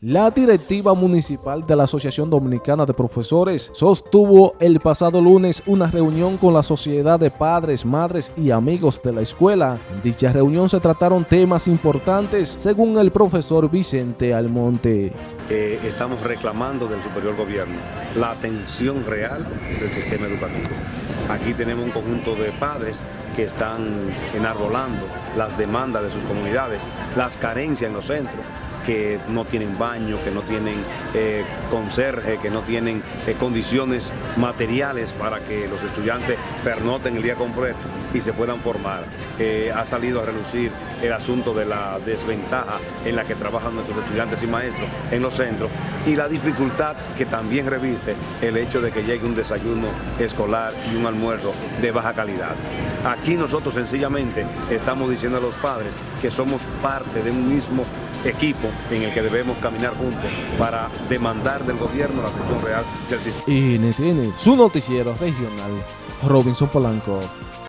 La directiva municipal de la Asociación Dominicana de Profesores sostuvo el pasado lunes una reunión con la Sociedad de Padres, Madres y Amigos de la Escuela. En dicha reunión se trataron temas importantes según el profesor Vicente Almonte. Eh, estamos reclamando del superior gobierno la atención real del sistema educativo. Aquí tenemos un conjunto de padres que están enarbolando las demandas de sus comunidades, las carencias en los centros que no tienen baño, que no tienen eh, conserje, que no tienen eh, condiciones materiales para que los estudiantes pernoten el día completo y se puedan formar. Eh, ha salido a relucir el asunto de la desventaja en la que trabajan nuestros estudiantes y maestros en los centros y la dificultad que también reviste el hecho de que llegue un desayuno escolar y un almuerzo de baja calidad. Aquí nosotros sencillamente estamos diciendo a los padres que somos parte de un mismo equipo en el que debemos caminar juntos para demandar del gobierno la atención real del sistema. Tiene su noticiero regional, Robinson Polanco.